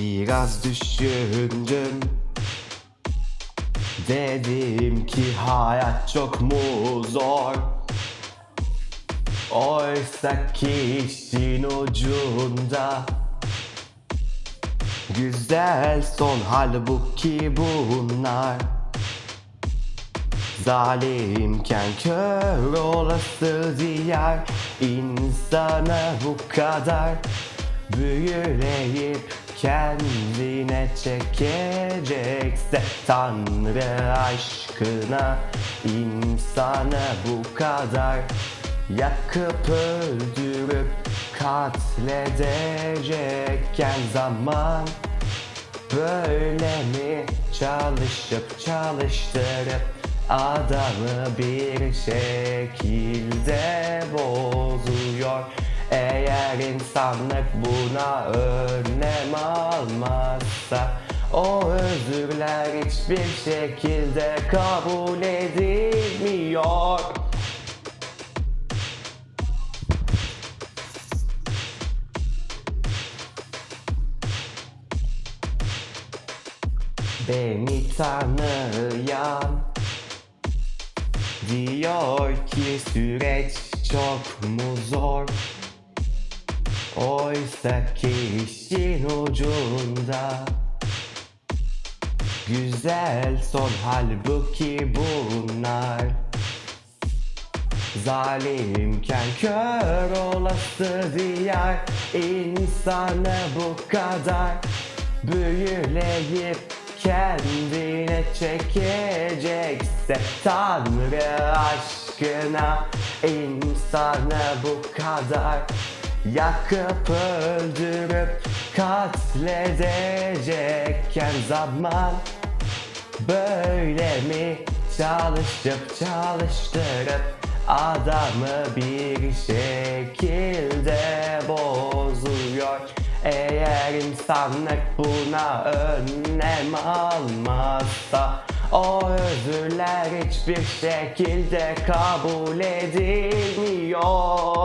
Biraz düşündüm. Dedim ki hayat çok mu zor? Oysa ki işin ucunda Güzel son halbuki bunlar. Zalimken kör olası diyar insana bu kadar Büyüleyip kendine çekecekse Tanrı aşkına insana bu kadar Yakıp öldürüp katledecekken zaman Böyle mi çalışıp çalıştırıp adamı bir şekilde bozuyor Eğer insanlık buna önlem almazsa o özürler hiçbir şekilde kabul edilmiyor. Beni tanıyan Diyor ki süreç çok mu zor Oysa ki işin ucunda Güzel son halbuki bunlar. Zalimken kör olası diyar insana bu kadar Büyüleyip kendine çekecekse Tanrı aşkına insana bu kadar Yakıp öldürüp katledecekken zaman Böyle mi? Çalışıp çalıştırıp adamı bir şekilde bozuyor. Eğer insanlık buna önlem almazsa o özürler hiçbir şekilde kabul edilmiyor